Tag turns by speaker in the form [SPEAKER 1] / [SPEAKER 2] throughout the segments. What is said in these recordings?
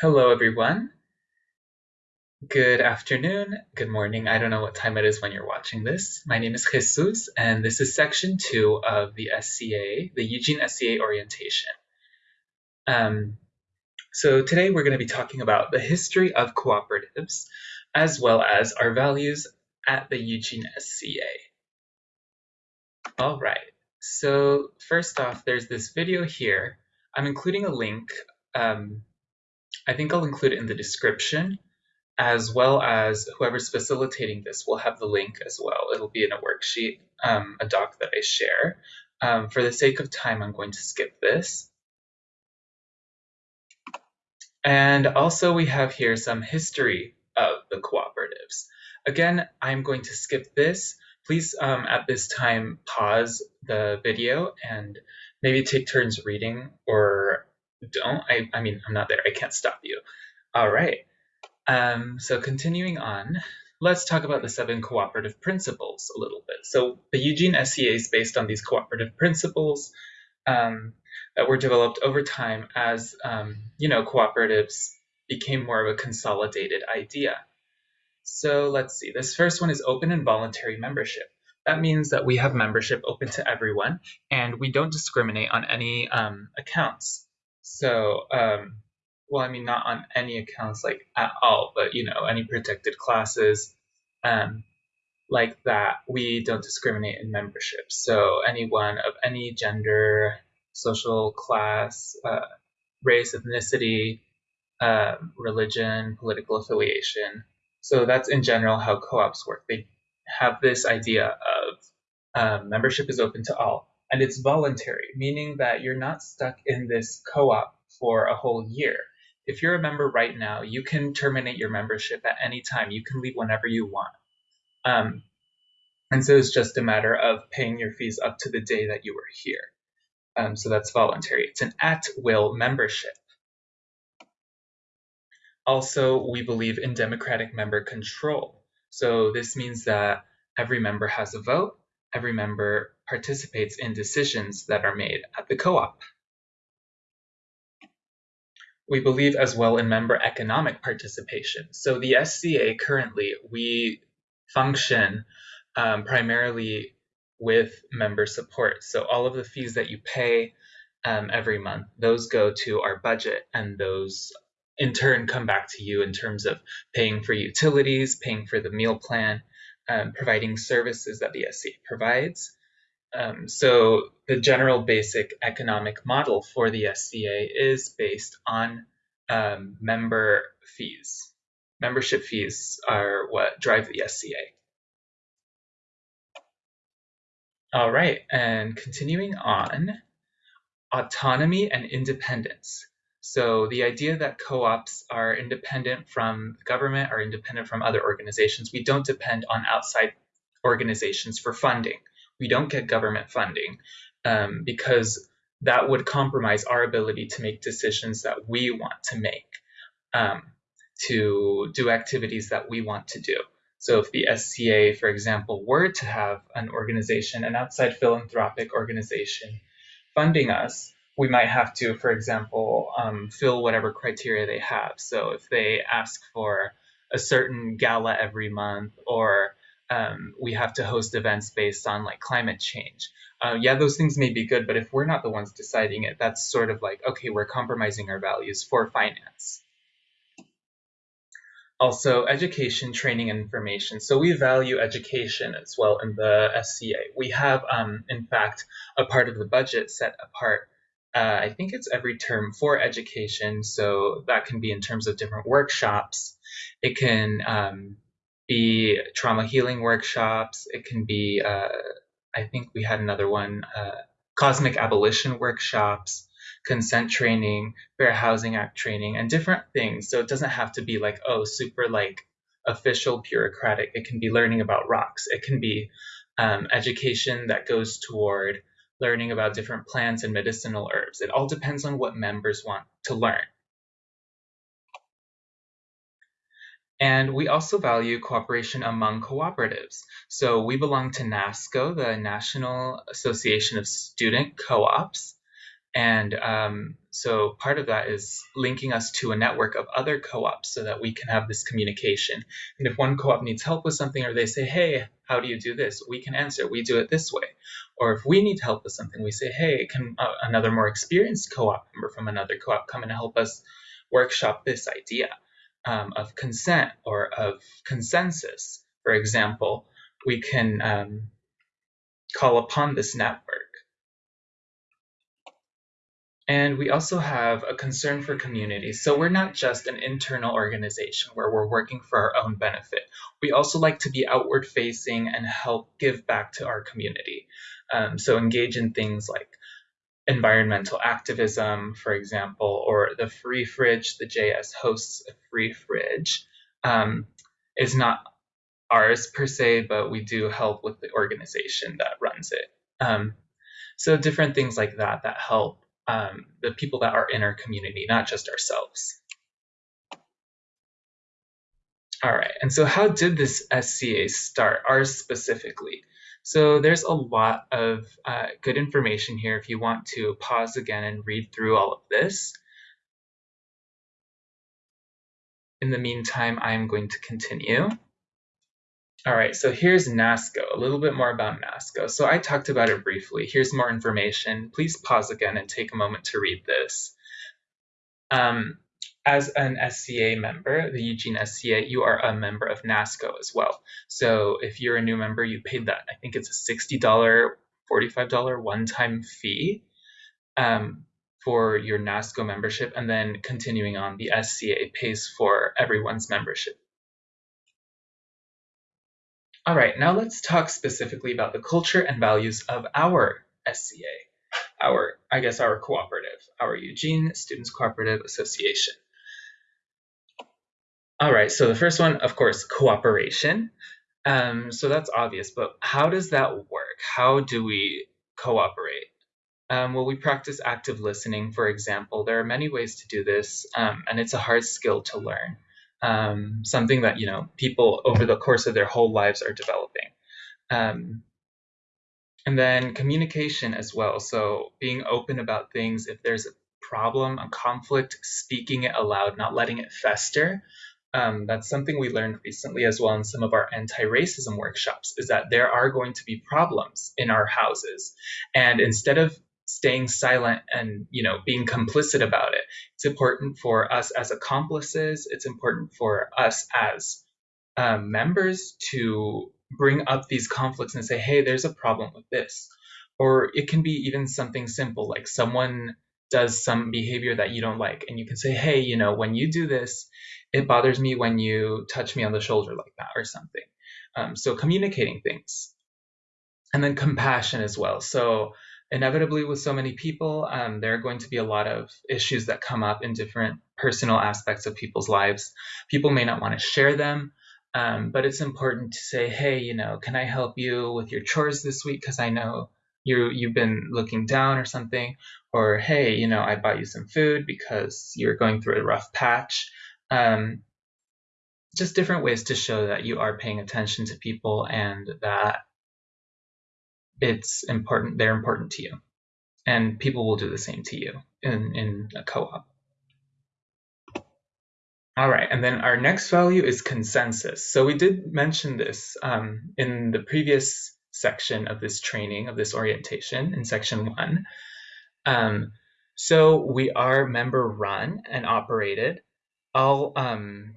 [SPEAKER 1] Hello, everyone. Good afternoon, good morning. I don't know what time it is when you're watching this. My name is Jesus, and this is section two of the SCA, the Eugene SCA orientation. Um, so today we're going to be talking about the history of cooperatives, as well as our values at the Eugene SCA. All right, so first off, there's this video here. I'm including a link um, I think I'll include it in the description, as well as whoever's facilitating this will have the link as well. It'll be in a worksheet, um, a doc that I share. Um, for the sake of time, I'm going to skip this. And also we have here some history of the cooperatives. Again, I'm going to skip this. Please, um, at this time, pause the video and maybe take turns reading or don't. I, I mean, I'm not there. I can't stop you. All right. Um, so continuing on, let's talk about the seven cooperative principles a little bit. So the Eugene SCA is based on these cooperative principles um, that were developed over time as, um, you know, cooperatives became more of a consolidated idea. So let's see, this first one is open and voluntary membership. That means that we have membership open to everyone and we don't discriminate on any um, accounts. So, um, well, I mean, not on any accounts like at all, but you know, any protected classes, um, like that, we don't discriminate in membership. So anyone of any gender, social class, uh, race, ethnicity, uh, religion, political affiliation. So that's in general how co-ops work. They have this idea of um, membership is open to all and it's voluntary, meaning that you're not stuck in this co-op for a whole year. If you're a member right now, you can terminate your membership at any time. You can leave whenever you want. Um, and so it's just a matter of paying your fees up to the day that you were here. Um, so that's voluntary. It's an at-will membership. Also, we believe in democratic member control. So this means that every member has a vote, every member participates in decisions that are made at the co-op. We believe as well in member economic participation. So the SCA currently, we function um, primarily with member support. So all of the fees that you pay um, every month, those go to our budget and those in turn come back to you in terms of paying for utilities, paying for the meal plan, um, providing services that the SCA provides, um, so the general basic economic model for the SCA is based on um, member fees. Membership fees are what drive the SCA. All right, and continuing on, autonomy and independence. So the idea that co-ops are independent from government, are independent from other organizations. We don't depend on outside organizations for funding we don't get government funding um, because that would compromise our ability to make decisions that we want to make, um, to do activities that we want to do. So if the SCA, for example, were to have an organization, an outside philanthropic organization funding us, we might have to, for example, um, fill whatever criteria they have. So if they ask for a certain gala every month or um, we have to host events based on like climate change. Uh, yeah, those things may be good, but if we're not the ones deciding it, that's sort of like, okay, we're compromising our values for finance. Also, education, training, and information. So we value education as well in the SCA. We have, um, in fact, a part of the budget set apart. Uh, I think it's every term for education. So that can be in terms of different workshops. It can um, be trauma healing workshops. It can be, uh, I think we had another one, uh, cosmic abolition workshops, consent training, Fair Housing Act training, and different things. So it doesn't have to be like, oh, super like official bureaucratic. It can be learning about rocks. It can be um, education that goes toward learning about different plants and medicinal herbs. It all depends on what members want to learn. And we also value cooperation among cooperatives. So we belong to NASCO, the National Association of Student Co-ops. And um, so part of that is linking us to a network of other co-ops so that we can have this communication. And if one co-op needs help with something or they say, hey, how do you do this? We can answer, we do it this way. Or if we need help with something, we say, hey, can uh, another more experienced co-op member from another co-op come and help us workshop this idea um, of consent or of consensus? For example, we can um, call upon this network and we also have a concern for community. So we're not just an internal organization where we're working for our own benefit. We also like to be outward facing and help give back to our community. Um, so engage in things like environmental activism, for example, or the free fridge, the JS hosts a free fridge, um, is not ours per se, but we do help with the organization that runs it. Um, so different things like that that help um, the people that are in our community, not just ourselves. All right, and so how did this SCA start, ours specifically? So there's a lot of uh, good information here if you want to pause again and read through all of this. In the meantime, I'm going to continue. All right, so here's NASCO, a little bit more about NASCO. So I talked about it briefly. Here's more information. Please pause again and take a moment to read this. Um, as an SCA member, the Eugene SCA, you are a member of NASCO as well. So if you're a new member, you paid that. I think it's a $60, $45 one-time fee um, for your NASCO membership. And then continuing on, the SCA pays for everyone's membership. All right, now let's talk specifically about the culture and values of our SCA, our, I guess, our cooperative, our Eugene Students Cooperative Association. All right, so the first one, of course, cooperation. Um, so that's obvious, but how does that work? How do we cooperate? Um, well, we practice active listening, for example. There are many ways to do this, um, and it's a hard skill to learn um, something that you know people over the course of their whole lives are developing. Um, and then communication as well. So being open about things. If there's a problem, a conflict, speaking it aloud, not letting it fester. Um, that's something we learned recently as well in some of our anti-racism workshops is that there are going to be problems in our houses. And instead of staying silent and you know being complicit about it it's important for us as accomplices it's important for us as um, members to bring up these conflicts and say hey there's a problem with this. Or it can be even something simple like someone does some behavior that you don't like and you can say hey you know when you do this it bothers me when you touch me on the shoulder like that or something um, so communicating things and then compassion as well so inevitably with so many people, um, there are going to be a lot of issues that come up in different personal aspects of people's lives. People may not want to share them, um, but it's important to say, hey, you know, can I help you with your chores this week? Because I know you you've been looking down or something. Or hey, you know, I bought you some food because you're going through a rough patch. Um, just different ways to show that you are paying attention to people and that it's important they're important to you. And people will do the same to you in, in a co-op. All right and then our next value is consensus. So we did mention this um, in the previous section of this training of this orientation in section one. Um, so we are member run and operated all um,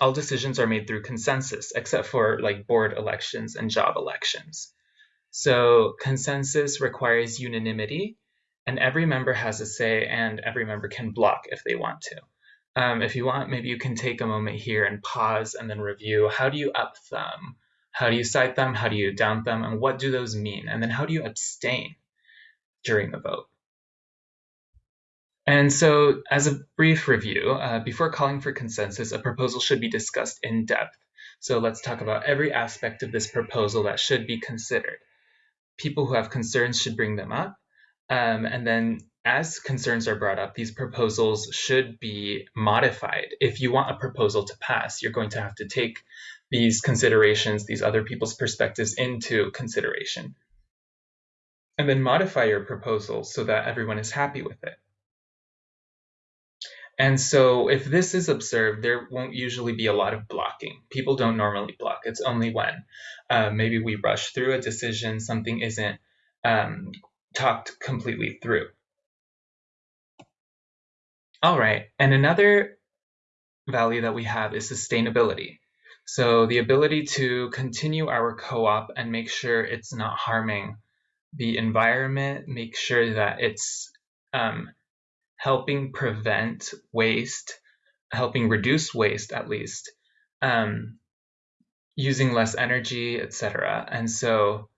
[SPEAKER 1] all decisions are made through consensus except for like board elections and job elections so consensus requires unanimity, and every member has a say, and every member can block if they want to. Um, if you want, maybe you can take a moment here and pause and then review how do you up thumb? How do you cite them? How do you down them? And what do those mean? And then how do you abstain during the vote? And so, as a brief review, uh, before calling for consensus, a proposal should be discussed in depth. So let's talk about every aspect of this proposal that should be considered people who have concerns should bring them up. Um, and then as concerns are brought up, these proposals should be modified. If you want a proposal to pass, you're going to have to take these considerations, these other people's perspectives into consideration. and then modify your proposal so that everyone is happy with it. And so if this is observed, there won't usually be a lot of blocking. People don't normally block. It's only when uh, maybe we rush through a decision, something isn't um, talked completely through. All right, and another value that we have is sustainability. So the ability to continue our co-op and make sure it's not harming the environment, make sure that it's um, helping prevent waste, helping reduce waste at least, um, using less energy, etc. And so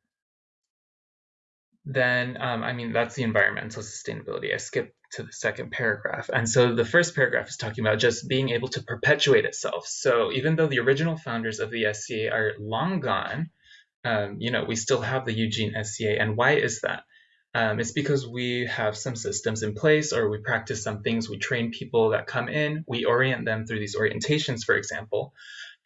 [SPEAKER 1] then, um, I mean, that's the environmental sustainability. I skipped to the second paragraph. And so the first paragraph is talking about just being able to perpetuate itself. So even though the original founders of the SCA are long gone, um, you know, we still have the Eugene SCA. And why is that? Um, it's because we have some systems in place or we practice some things. We train people that come in, we orient them through these orientations, for example,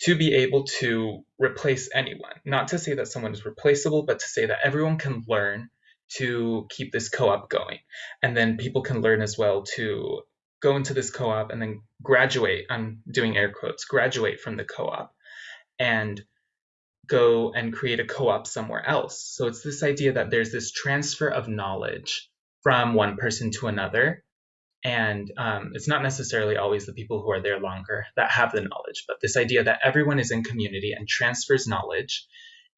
[SPEAKER 1] to be able to replace anyone. Not to say that someone is replaceable, but to say that everyone can learn to keep this co-op going. And then people can learn as well to go into this co-op and then graduate, I'm doing air quotes, graduate from the co-op and go and create a co-op somewhere else. So it's this idea that there's this transfer of knowledge from one person to another. And um, it's not necessarily always the people who are there longer that have the knowledge, but this idea that everyone is in community and transfers knowledge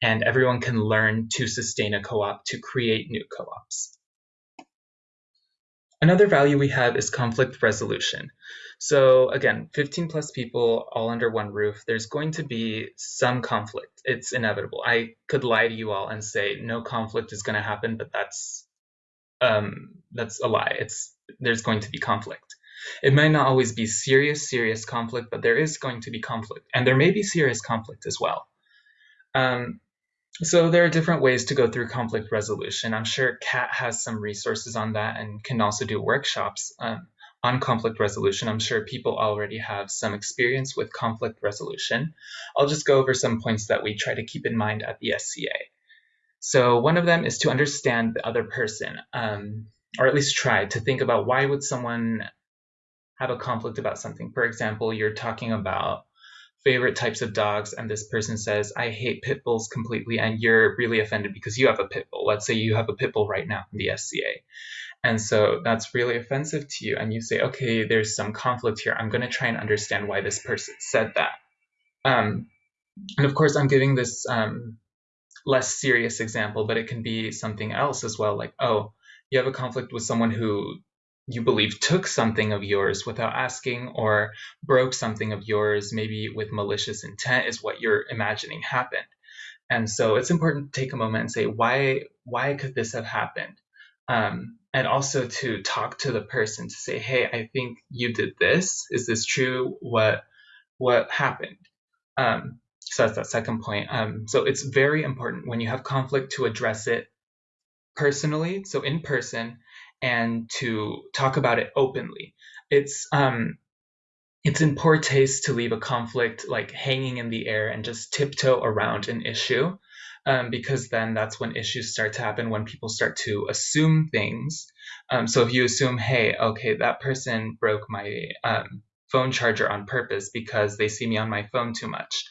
[SPEAKER 1] and everyone can learn to sustain a co-op to create new co-ops. Another value we have is conflict resolution. So again, 15 plus people all under one roof, there's going to be some conflict. It's inevitable. I could lie to you all and say no conflict is going to happen, but that's um, that's a lie. It's there's going to be conflict. It might not always be serious, serious conflict, but there is going to be conflict, and there may be serious conflict as well. Um, so there are different ways to go through conflict resolution. I'm sure CAT has some resources on that and can also do workshops um, on conflict resolution. I'm sure people already have some experience with conflict resolution. I'll just go over some points that we try to keep in mind at the SCA. So one of them is to understand the other person, um, or at least try to think about why would someone have a conflict about something. For example, you're talking about favorite types of dogs and this person says i hate pit bulls completely and you're really offended because you have a pit bull. Let's say you have a pit bull right now in the sca and so that's really offensive to you and you say okay there's some conflict here. I'm going to try and understand why this person said that. Um, and of course i'm giving this um, less serious example but it can be something else as well like oh you have a conflict with someone who you believe took something of yours without asking or broke something of yours maybe with malicious intent is what you're imagining happened. And so it's important to take a moment and say why why could this have happened? Um, and also to talk to the person to say hey i think you did this. Is this true? What what happened? Um, so that's that second point. Um, so it's very important when you have conflict to address it personally so in person and to talk about it openly. It's um, it's in poor taste to leave a conflict like hanging in the air and just tiptoe around an issue, um, because then that's when issues start to happen when people start to assume things. Um, so if you assume, hey, okay, that person broke my um, phone charger on purpose because they see me on my phone too much,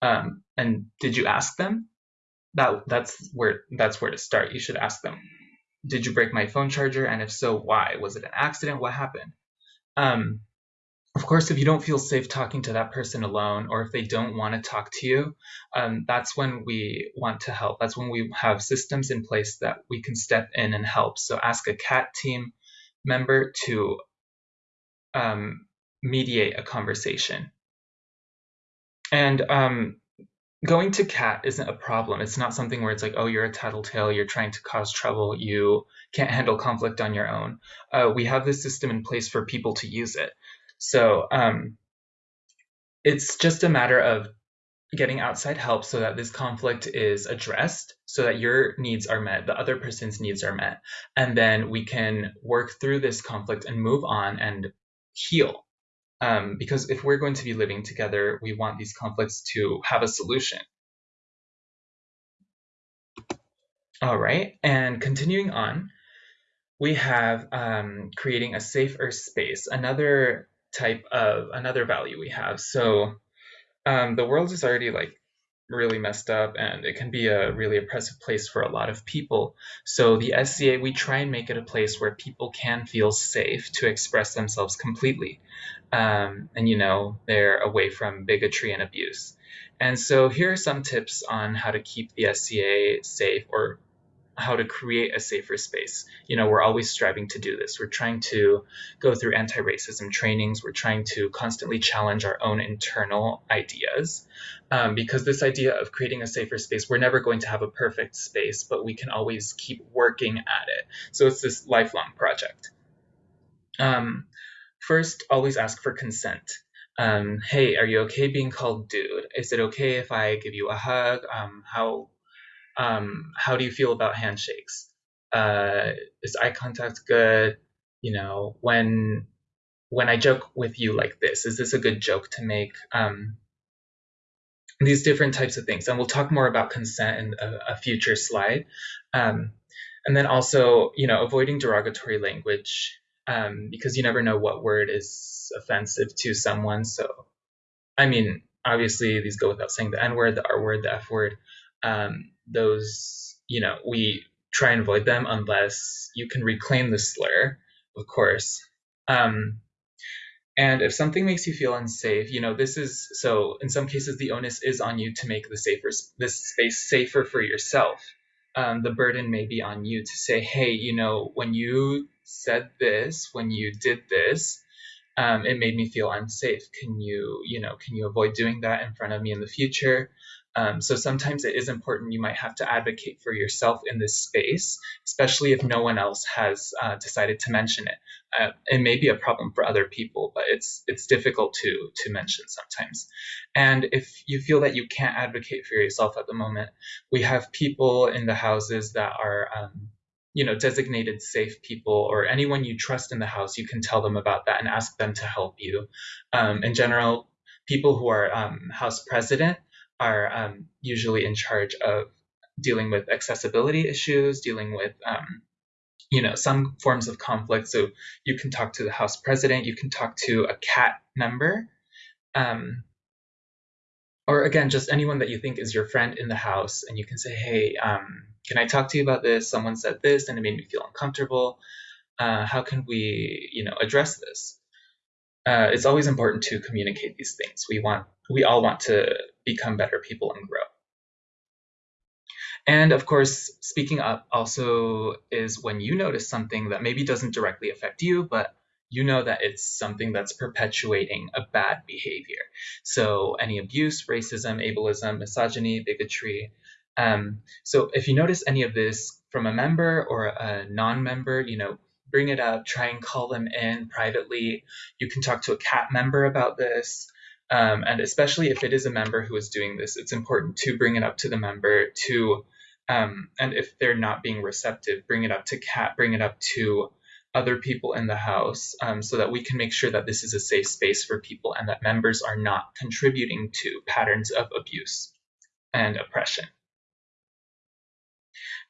[SPEAKER 1] um, and did you ask them? That that's where that's where to start. You should ask them did you break my phone charger? And if so, why? Was it an accident? What happened? Um, of course, if you don't feel safe talking to that person alone, or if they don't want to talk to you, um, that's when we want to help. That's when we have systems in place that we can step in and help. So ask a CAT team member to um, mediate a conversation. And um, going to CAT isn't a problem. It's not something where it's like, oh, you're a tattletale, you're trying to cause trouble, you can't handle conflict on your own. Uh, we have this system in place for people to use it. So um, it's just a matter of getting outside help so that this conflict is addressed, so that your needs are met, the other person's needs are met. And then we can work through this conflict and move on and heal um, because if we're going to be living together, we want these conflicts to have a solution. All right, and continuing on, we have um, creating a safer space, another type of, another value we have. So um, the world is already like really messed up and it can be a really oppressive place for a lot of people. So the SCA, we try and make it a place where people can feel safe to express themselves completely. Um, and, you know, they're away from bigotry and abuse. And so here are some tips on how to keep the SCA safe or how to create a safer space. You know, we're always striving to do this. We're trying to go through anti racism trainings. We're trying to constantly challenge our own internal ideas. Um, because this idea of creating a safer space, we're never going to have a perfect space, but we can always keep working at it. So it's this lifelong project. Um, first, always ask for consent. Um, hey, are you okay being called dude? Is it okay if I give you a hug? Um, how um, how do you feel about handshakes? Uh, is eye contact good? You know, when when I joke with you like this, is this a good joke to make? Um, these different types of things, and we'll talk more about consent in a, a future slide. Um, and then also, you know, avoiding derogatory language um, because you never know what word is offensive to someone. So, I mean, obviously, these go without saying the N word, the R word, the F word um, those, you know, we try and avoid them unless you can reclaim the slur, of course. Um, and if something makes you feel unsafe, you know, this is so in some cases the onus is on you to make the safer this space safer for yourself. Um, the burden may be on you to say, hey, you know, when you said this, when you did this, um, it made me feel unsafe. Can you, you know, can you avoid doing that in front of me in the future? Um, so sometimes it is important. You might have to advocate for yourself in this space, especially if no one else has uh, decided to mention it. Uh, it may be a problem for other people, but it's it's difficult to to mention sometimes. And if you feel that you can't advocate for yourself at the moment, we have people in the houses that are. Um, you know, designated safe people or anyone you trust in the house, you can tell them about that and ask them to help you. Um, in general, people who are um, house president are um, usually in charge of dealing with accessibility issues, dealing with um, you know some forms of conflict. So you can talk to the House President, you can talk to a CAT member, um, or again just anyone that you think is your friend in the House, and you can say, hey, um, can I talk to you about this? Someone said this, and it made me feel uncomfortable. Uh, how can we you know address this? Uh, it's always important to communicate these things. We want we all want to become better people and grow. And of course, speaking up also is when you notice something that maybe doesn't directly affect you, but you know that it's something that's perpetuating a bad behavior. So any abuse, racism, ableism, misogyny, bigotry. Um, so if you notice any of this from a member or a non-member, you know, bring it up, try and call them in privately. You can talk to a CAT member about this. Um, and especially if it is a member who is doing this, it's important to bring it up to the member to, um, and if they're not being receptive, bring it up to CAT, bring it up to other people in the house um, so that we can make sure that this is a safe space for people and that members are not contributing to patterns of abuse and oppression.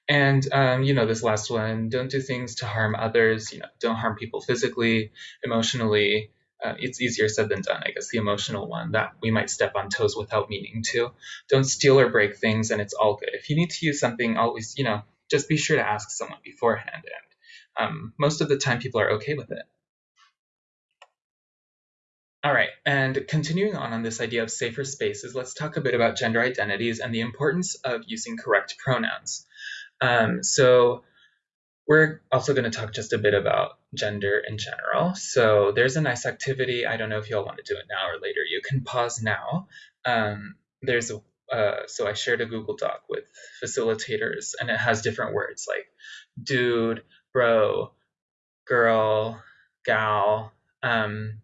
[SPEAKER 1] And um, you know, this last one, don't do things to harm others. You know, don't harm people physically, emotionally, uh, it's easier said than done, I guess, the emotional one that we might step on toes without meaning to. Don't steal or break things, and it's all good. If you need to use something, always, you know, just be sure to ask someone beforehand. And um, most of the time, people are okay with it. All right, and continuing on on this idea of safer spaces, let's talk a bit about gender identities and the importance of using correct pronouns. Um, so we're also going to talk just a bit about gender in general. So there's a nice activity. I don't know if you all want to do it now or later. You can pause now. Um, there's a uh, so I shared a Google Doc with facilitators, and it has different words like dude, bro, girl, gal, um,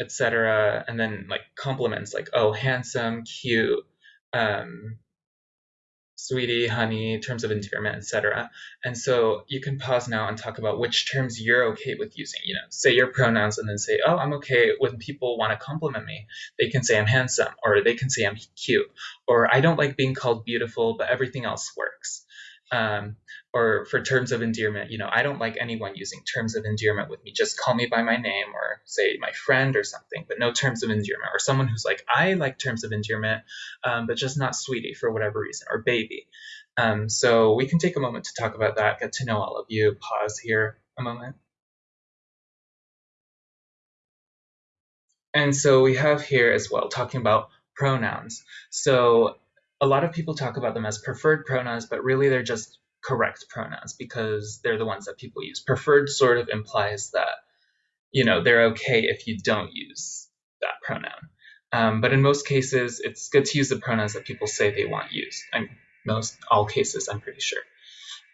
[SPEAKER 1] etc. And then like compliments like oh, handsome, cute, um, sweetie, honey, terms of endearment, etc. And so you can pause now and talk about which terms you're okay with using. You know, say your pronouns and then say, oh, I'm okay when people want to compliment me. They can say I'm handsome, or they can say I'm cute, or I don't like being called beautiful, but everything else works. Um, or for terms of endearment, you know, I don't like anyone using terms of endearment with me. Just call me by my name or say my friend or something, but no terms of endearment. Or someone who's like, I like terms of endearment, um, but just not sweetie for whatever reason, or baby. Um, so we can take a moment to talk about that, get to know all of you. Pause here a moment. And so we have here as well talking about pronouns. So a lot of people talk about them as preferred pronouns, but really they're just correct pronouns because they're the ones that people use. Preferred sort of implies that, you know, they're okay if you don't use that pronoun. Um, but in most cases, it's good to use the pronouns that people say they want used. I'm most all cases, I'm pretty sure.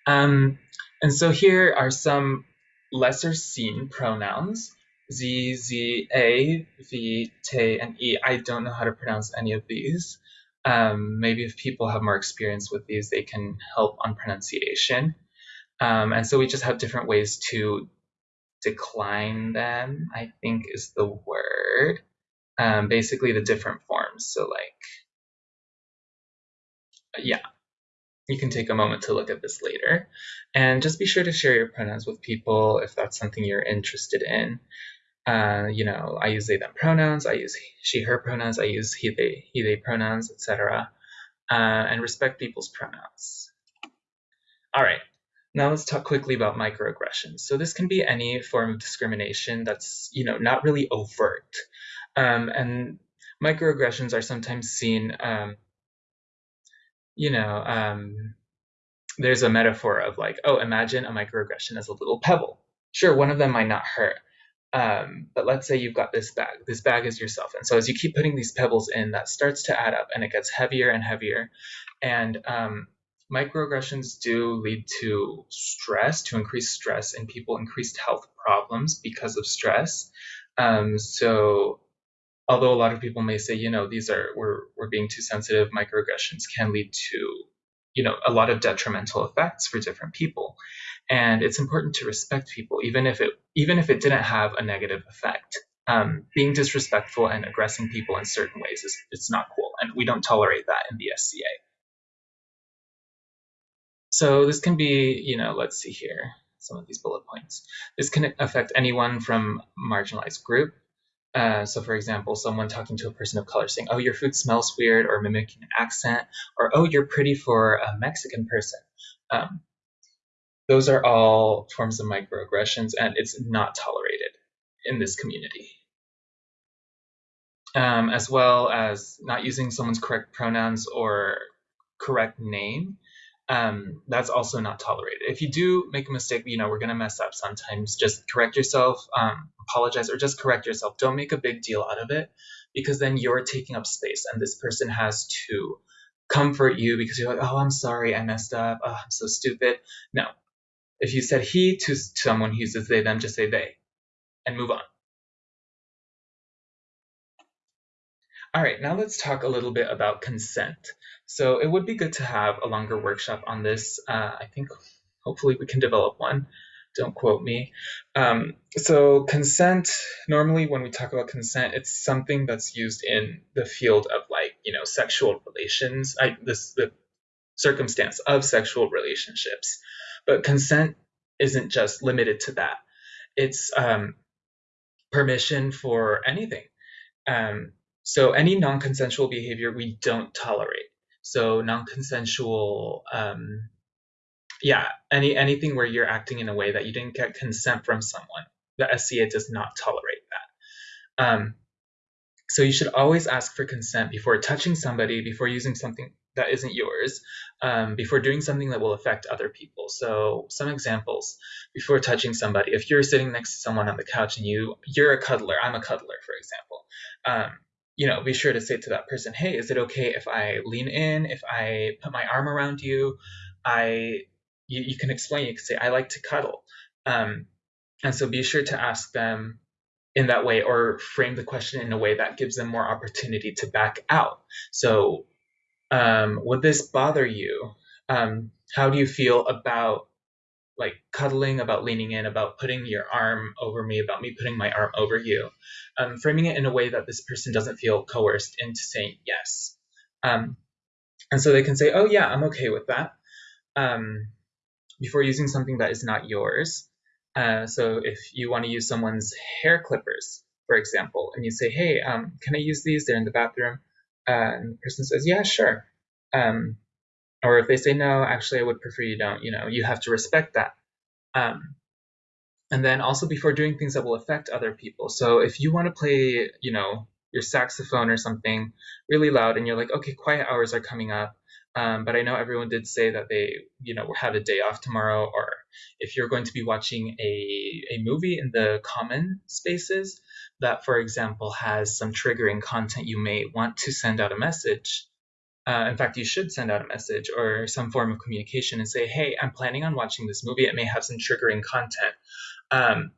[SPEAKER 1] Um, and so here are some lesser seen pronouns Z, Z, A, V, T, and E. I don't know how to pronounce any of these. Um, maybe if people have more experience with these, they can help on pronunciation. Um, and so we just have different ways to decline them, I think is the word. Um, basically, the different forms. So, like, yeah, you can take a moment to look at this later. And just be sure to share your pronouns with people if that's something you're interested in. Uh, you know, I use they them pronouns, I use she her pronouns, I use he they he they pronouns, etc. Uh, and respect people's pronouns. All right, now let's talk quickly about microaggressions. So this can be any form of discrimination that's you know not really overt, um, and microaggressions are sometimes seen. Um, you know, um, there's a metaphor of like, oh, imagine a microaggression as a little pebble. Sure, one of them might not hurt, um, but let's say you've got this bag. This bag is yourself. And so as you keep putting these pebbles in, that starts to add up and it gets heavier and heavier. And um, microaggressions do lead to stress, to increased stress in people, increased health problems because of stress. Um, so although a lot of people may say, you know, these are we're we're being too sensitive, microaggressions can lead to, you know, a lot of detrimental effects for different people. And it's important to respect people even if it even if it didn't have a negative effect. Um, being disrespectful and aggressing people in certain ways is it's not cool and we don't tolerate that in the SCA so this can be you know let's see here some of these bullet points. This can affect anyone from marginalized group uh, so, for example, someone talking to a person of color saying, Oh, your food smells weird, or mimicking an accent, or Oh, you're pretty for a Mexican person. Um, those are all forms of microaggressions, and it's not tolerated in this community. Um, as well as not using someone's correct pronouns or correct name. Um, that's also not tolerated. If you do make a mistake, you know, we're going to mess up sometimes. Just correct yourself, um, apologize, or just correct yourself. Don't make a big deal out of it because then you're taking up space and this person has to comfort you because you're like, oh, I'm sorry, I messed up. Oh, I'm so stupid. No, if you said he to someone who uses they, them, just say they and move on. All right, now let's talk a little bit about consent. So it would be good to have a longer workshop on this. Uh, I think hopefully we can develop one. Don't quote me. Um, so consent, normally when we talk about consent, it's something that's used in the field of like, you know, sexual relations, I, this, the circumstance of sexual relationships. But consent isn't just limited to that. It's um, permission for anything. Um, so any non-consensual behavior we don't tolerate. So non-consensual, um, yeah, any anything where you're acting in a way that you didn't get consent from someone. The SCA does not tolerate that. Um, so you should always ask for consent before touching somebody, before using something that isn't yours um, before doing something that will affect other people. So some examples before touching somebody. If you're sitting next to someone on the couch and you you're a cuddler, I'm a cuddler, for example. Um, you know, be sure to say to that person, "Hey, is it okay if I lean in? If I put my arm around you? I you, you can explain. You can say, "I like to cuddle," um, and so be sure to ask them in that way or frame the question in a way that gives them more opportunity to back out. So um, would this bother you? Um, how do you feel about like cuddling, about leaning in, about putting your arm over me, about me putting my arm over you? Um, framing it in a way that this person doesn't feel coerced into saying yes. Um, and so they can say, oh, yeah, I'm okay with that. um, before using something that is not yours. Uh, so if you want to use someone's hair clippers, for example, and you say, "Hey, um, can I use these? They're in the bathroom," uh, and the person says, "Yeah, sure," um, or if they say, "No, actually, I would prefer you don't," you know, you have to respect that. Um, and then also before doing things that will affect other people. So if you want to play, you know, your saxophone or something really loud, and you're like, "Okay, quiet hours are coming up." Um, but I know everyone did say that they, you know, have a day off tomorrow, or if you're going to be watching a, a movie in the common spaces that, for example, has some triggering content, you may want to send out a message. Uh, in fact, you should send out a message or some form of communication and say, hey, I'm planning on watching this movie. It may have some triggering content. Um,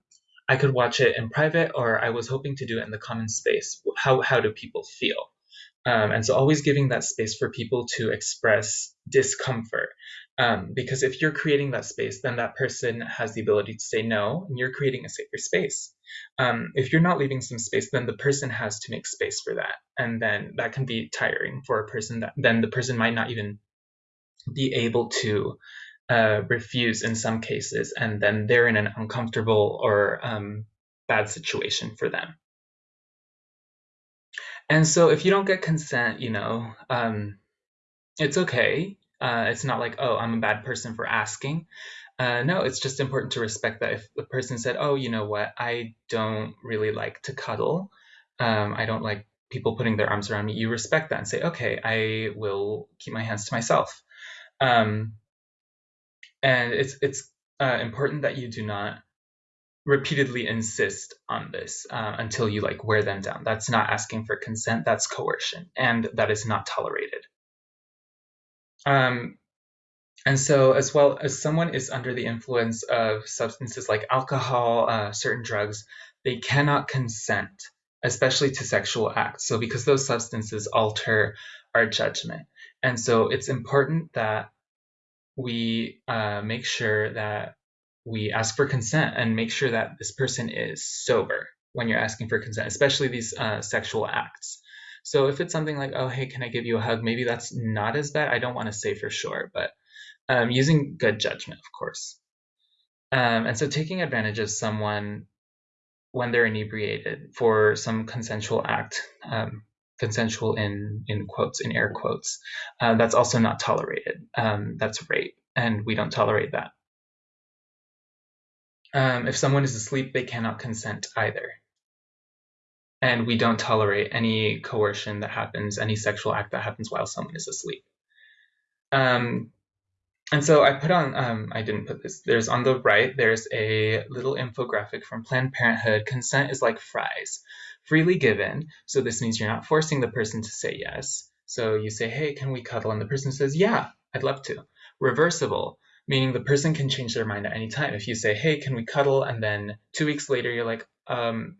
[SPEAKER 1] I could watch it in private, or I was hoping to do it in the common space. How, how do people feel? Um, and so always giving that space for people to express discomfort. Um, because if you're creating that space, then that person has the ability to say no, and you're creating a safer space. Um, if you're not leaving some space, then the person has to make space for that. And then that can be tiring for a person that then the person might not even be able to uh, refuse in some cases, and then they're in an uncomfortable or um, bad situation for them. And so if you don't get consent, you know, um, it's okay. Uh, it's not like, oh, I'm a bad person for asking. Uh, no, it's just important to respect that if the person said, oh, you know what, I don't really like to cuddle. Um, I don't like people putting their arms around me. You respect that and say, okay, I will keep my hands to myself. Um, and it's it's uh, important that you do not repeatedly insist on this uh, until you like wear them down. That's not asking for consent, that's coercion, and that is not tolerated. Um, and so, as well as someone is under the influence of substances like alcohol, uh, certain drugs, they cannot consent, especially to sexual acts. So, because those substances alter our judgment. And so, it's important that we uh, make sure that we ask for consent and make sure that this person is sober when you're asking for consent, especially these uh, sexual acts. So if it's something like, oh, hey, can I give you a hug? Maybe that's not as bad. I don't want to say for sure, but um, using good judgment, of course. Um, and so taking advantage of someone when they're inebriated for some consensual act, um, consensual in in quotes, in air quotes, uh, that's also not tolerated. Um, that's rape, and we don't tolerate that. Um, if someone is asleep, they cannot consent either. And we don't tolerate any coercion that happens, any sexual act that happens while someone is asleep. Um, and so I put on, um, I didn't put this, there's on the right, there's a little infographic from Planned Parenthood. Consent is like fries, freely given. So this means you're not forcing the person to say yes. So you say, hey, can we cuddle? And the person says, yeah, I'd love to. Reversible meaning the person can change their mind at any time. If you say, hey, can we cuddle? And then two weeks later, you're like, um,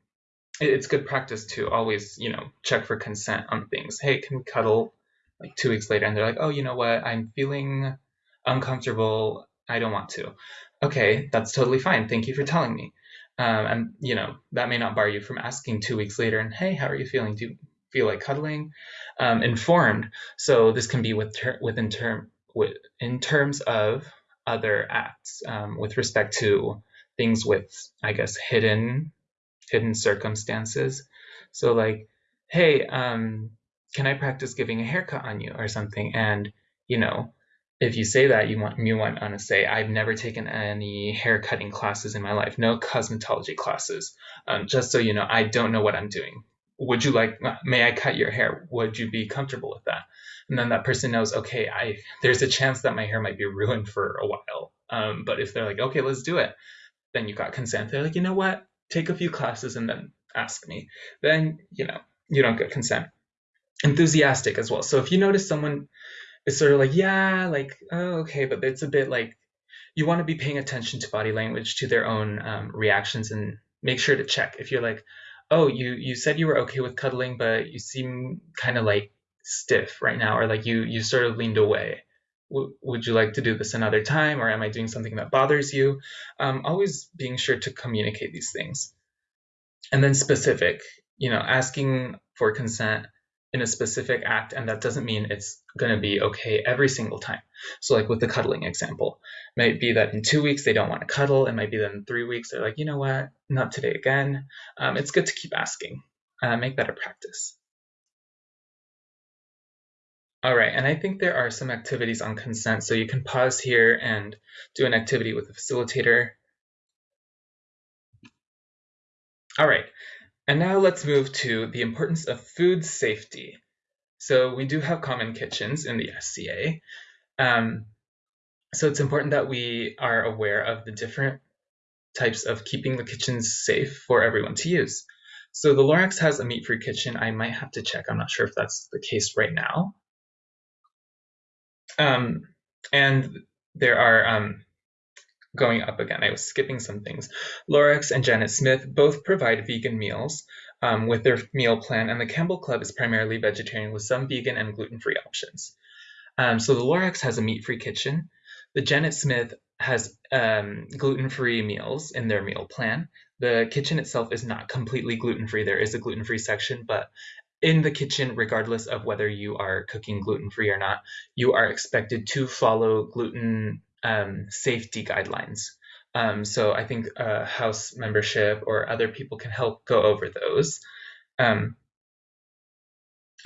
[SPEAKER 1] it's good practice to always, you know, check for consent on things. Hey, can we cuddle? Like two weeks later, and they're like, oh, you know what? I'm feeling uncomfortable. I don't want to. Okay, that's totally fine. Thank you for telling me. Um, and you know that may not bar you from asking two weeks later. And hey, how are you feeling? Do you feel like cuddling? Um, informed. So this can be with ter- within term with in terms of other acts um, with respect to things with, I guess, hidden hidden circumstances. So like, hey, um, can I practice giving a haircut on you or something? And you know, if you say that, you want you want to say, I've never taken any hair cutting classes in my life, no cosmetology classes. Um, just so you know, I don't know what I'm doing. Would you like? May I cut your hair? Would you be comfortable with that? and then that person knows okay i there's a chance that my hair might be ruined for a while um, but if they're like okay let's do it then you got consent they're like you know what take a few classes and then ask me then you know you don't get consent. Enthusiastic as well. So if you notice someone is sort of like yeah like oh, okay but it's a bit like you want to be paying attention to body language to their own um, reactions and make sure to check. If you're like oh you you said you were okay with cuddling but you seem kind of like stiff right now or like you you sort of leaned away would you like to do this another time or am i doing something that bothers you um, always being sure to communicate these things and then specific you know asking for consent in a specific act, and that doesn't mean it's going to be okay every single time. So, like with the cuddling example, it might be that in two weeks they don't want to cuddle. It might be that in three weeks they're like, you know what, not today again. Um, it's good to keep asking. Uh, make that a practice. All right, and I think there are some activities on consent, so you can pause here and do an activity with the facilitator. All right, and now let's move to the importance of food safety. So we do have common kitchens in the SCA. Um, so it's important that we are aware of the different types of keeping the kitchens safe for everyone to use. So the Lorax has a meat-free kitchen. I might have to check. I'm not sure if that's the case right now. Um, and there are um, going up again. I was skipping some things. Lorax and Janet Smith both provide vegan meals um, with their meal plan, and the Campbell Club is primarily vegetarian with some vegan and gluten-free options. Um, so the Lorax has a meat-free kitchen. The Janet Smith has um, gluten-free meals in their meal plan. The kitchen itself is not completely gluten-free. There is a gluten-free section, but in the kitchen, regardless of whether you are cooking gluten-free or not, you are expected to follow gluten um, safety guidelines. Um, so I think uh, house membership or other people can help go over those. Um,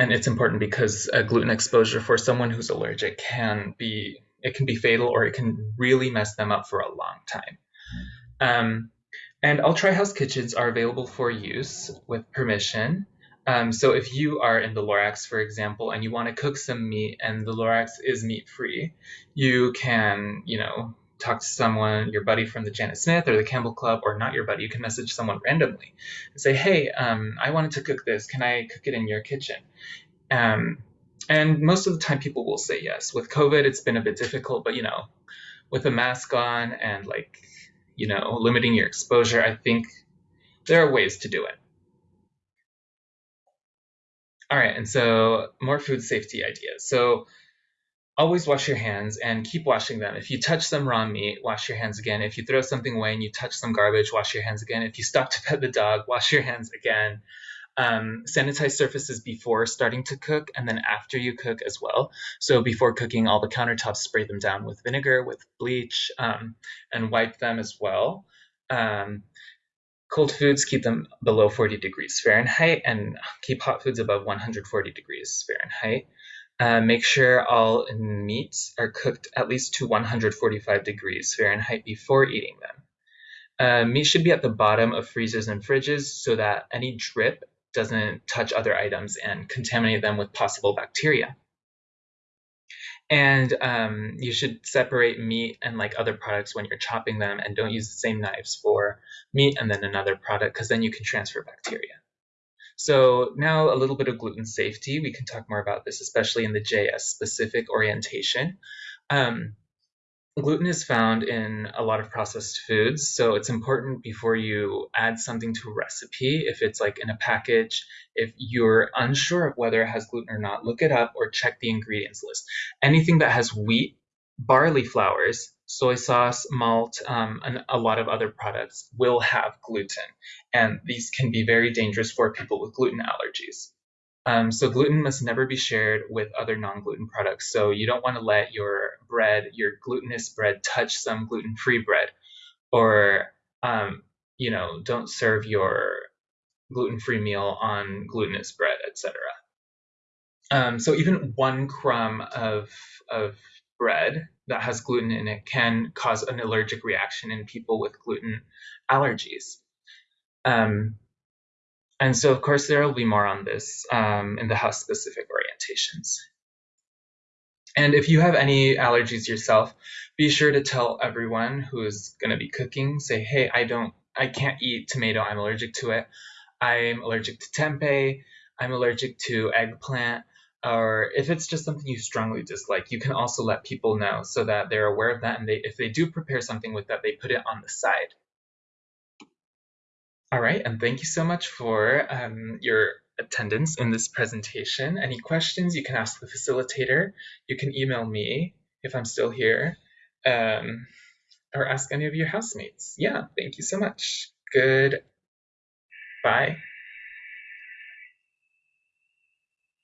[SPEAKER 1] and it's important because a gluten exposure for someone who's allergic can be it can be fatal or it can really mess them up for a long time. Um, and all Try House kitchens are available for use with permission. Um, so if you are in the Lorax, for example, and you want to cook some meat and the Lorax is meat free, you can, you know, talk to someone, your buddy from the Janet Smith or the Campbell Club, or not your buddy, you can message someone randomly and say, hey, um, I wanted to cook this. Can I cook it in your kitchen? Um, and most of the time people will say yes. With COVID, it's been a bit difficult, but you know, with a mask on and like, you know, limiting your exposure, I think there are ways to do it. All right, and so more food safety ideas. So always wash your hands and keep washing them. If you touch some raw meat, wash your hands again. If you throw something away and you touch some garbage, wash your hands again. If you stop to pet the dog, wash your hands again. Um, sanitize surfaces before starting to cook and then after you cook as well. So before cooking, all the countertops, spray them down with vinegar, with bleach, um, and wipe them as well. Um, Cold foods, keep them below 40 degrees Fahrenheit and keep hot foods above 140 degrees Fahrenheit. Uh, make sure all meats are cooked at least to 145 degrees Fahrenheit before eating them. Uh, meat should be at the bottom of freezers and fridges so that any drip doesn't touch other items and contaminate them with possible bacteria. And um, you should separate meat and like other products when you're chopping them and don't use the same knives for meat and then another product because then you can transfer bacteria. So now a little bit of gluten safety. We can talk more about this, especially in the JS specific orientation. Um, gluten is found in a lot of processed foods, so it's important before you add something to a recipe, if it's like in a package, if you're unsure of whether it has gluten or not, look it up or check the ingredients list. Anything that has wheat, barley flours, soy sauce, malt, um, and a lot of other products will have gluten, and these can be very dangerous for people with gluten allergies. Um, so gluten must never be shared with other non-gluten products. So you don't want to let your bread, your glutinous bread, touch some gluten-free bread, or um, you know, don't serve your gluten-free meal on glutinous bread, etc. Um, so even one crumb of of bread that has gluten in it can cause an allergic reaction in people with gluten allergies. Um, and so, of course, there will be more on this um, in the house specific orientations. And if you have any allergies yourself, be sure to tell everyone who is going to be cooking, say, hey, I don't, I can't eat tomato, I'm allergic to it. I'm allergic to tempeh, I'm allergic to eggplant, or if it's just something you strongly dislike, you can also let people know so that they're aware of that. And they, if they do prepare something with that, they put it on the side. All right, and thank you so much for um, your attendance in this presentation. Any questions, you can ask the facilitator. You can email me if I'm still here, um, or ask any of your housemates. Yeah, thank you so much. Good. Bye.